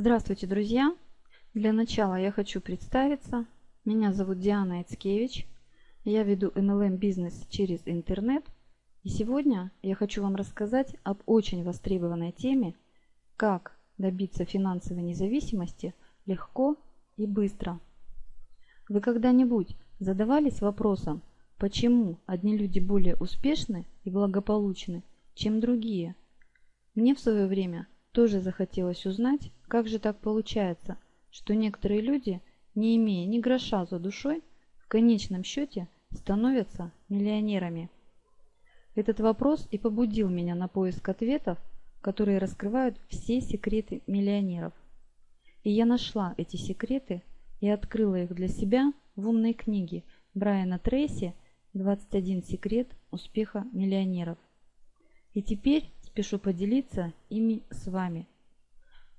Здравствуйте, друзья! Для начала я хочу представиться. Меня зовут Диана Эцкевич. Я веду MLM бизнес через интернет. И сегодня я хочу вам рассказать об очень востребованной теме, как добиться финансовой независимости легко и быстро. Вы когда-нибудь задавались вопросом, почему одни люди более успешны и благополучны, чем другие? Мне в свое время тоже захотелось узнать, как же так получается, что некоторые люди, не имея ни гроша за душой, в конечном счете становятся миллионерами. Этот вопрос и побудил меня на поиск ответов, которые раскрывают все секреты миллионеров. И я нашла эти секреты и открыла их для себя в умной книге Брайана Трейси «21 секрет успеха миллионеров». И теперь спешу поделиться ими с вами.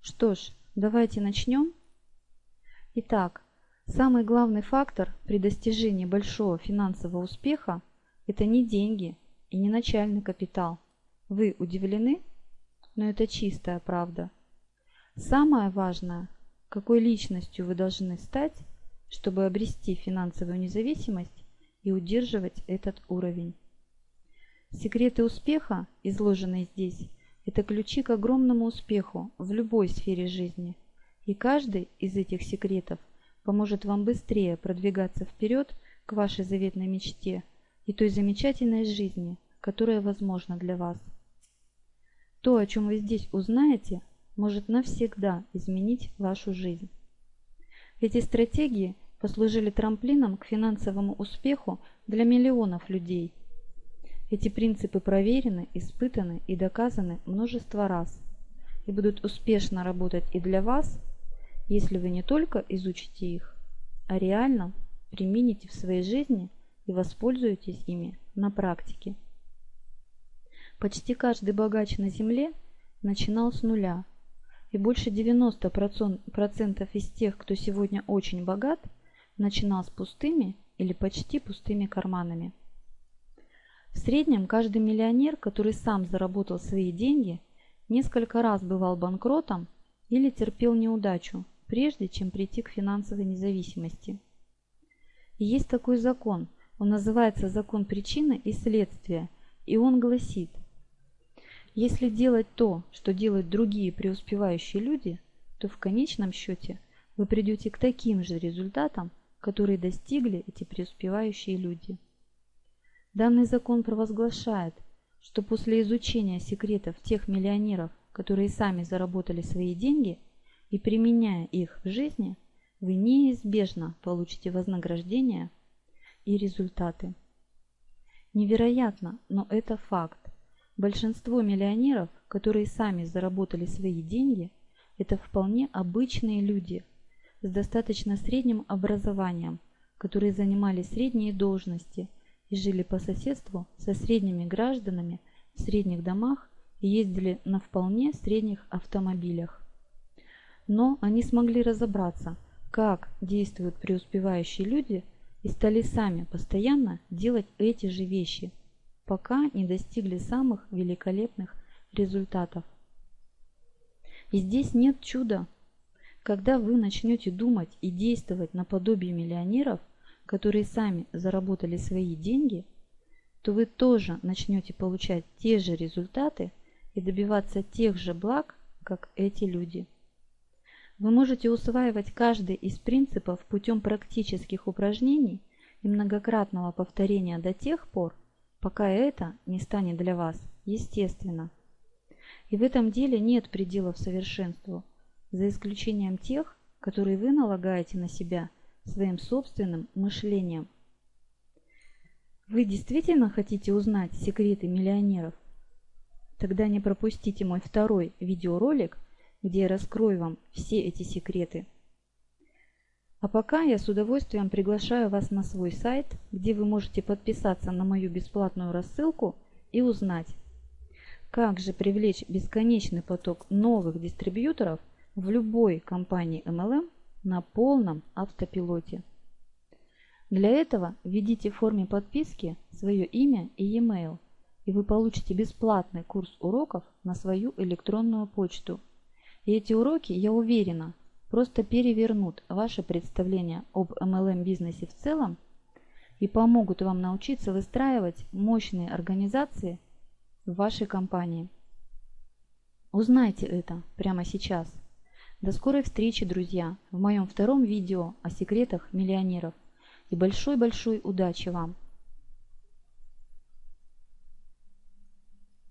Что ж, давайте начнем. Итак, самый главный фактор при достижении большого финансового успеха – это не деньги и не начальный капитал. Вы удивлены? Но это чистая правда. Самое важное – какой личностью вы должны стать, чтобы обрести финансовую независимость и удерживать этот уровень. Секреты успеха, изложенные здесь, это ключи к огромному успеху в любой сфере жизни. И каждый из этих секретов поможет вам быстрее продвигаться вперед к вашей заветной мечте и той замечательной жизни, которая возможна для вас. То, о чем вы здесь узнаете, может навсегда изменить вашу жизнь. Эти стратегии послужили трамплином к финансовому успеху для миллионов людей – эти принципы проверены, испытаны и доказаны множество раз и будут успешно работать и для вас, если вы не только изучите их, а реально примените в своей жизни и воспользуетесь ими на практике. Почти каждый богач на Земле начинал с нуля, и больше 90% из тех, кто сегодня очень богат, начинал с пустыми или почти пустыми карманами. В среднем каждый миллионер, который сам заработал свои деньги, несколько раз бывал банкротом или терпел неудачу, прежде чем прийти к финансовой независимости. И есть такой закон, он называется закон причины и следствия, и он гласит, если делать то, что делают другие преуспевающие люди, то в конечном счете вы придете к таким же результатам, которые достигли эти преуспевающие люди. Данный закон провозглашает, что после изучения секретов тех миллионеров, которые сами заработали свои деньги, и применяя их в жизни, вы неизбежно получите вознаграждение и результаты. Невероятно, но это факт. Большинство миллионеров, которые сами заработали свои деньги, это вполне обычные люди с достаточно средним образованием, которые занимали средние должности – и жили по соседству со средними гражданами в средних домах и ездили на вполне средних автомобилях. Но они смогли разобраться, как действуют преуспевающие люди и стали сами постоянно делать эти же вещи, пока не достигли самых великолепных результатов. И здесь нет чуда. Когда вы начнете думать и действовать наподобие миллионеров, которые сами заработали свои деньги, то вы тоже начнете получать те же результаты и добиваться тех же благ, как эти люди. Вы можете усваивать каждый из принципов путем практических упражнений и многократного повторения до тех пор, пока это не станет для вас естественно. И в этом деле нет пределов совершенству, за исключением тех, которые вы налагаете на себя – своим собственным мышлением. Вы действительно хотите узнать секреты миллионеров? Тогда не пропустите мой второй видеоролик, где я раскрою вам все эти секреты. А пока я с удовольствием приглашаю вас на свой сайт, где вы можете подписаться на мою бесплатную рассылку и узнать, как же привлечь бесконечный поток новых дистрибьюторов в любой компании MLM на полном автопилоте. Для этого введите в форме подписки свое имя и e-mail, и вы получите бесплатный курс уроков на свою электронную почту. И эти уроки, я уверена, просто перевернут ваше представление об MLM бизнесе в целом и помогут вам научиться выстраивать мощные организации в вашей компании. Узнайте это прямо сейчас. До скорой встречи, друзья, в моем втором видео о секретах миллионеров. И большой-большой удачи вам!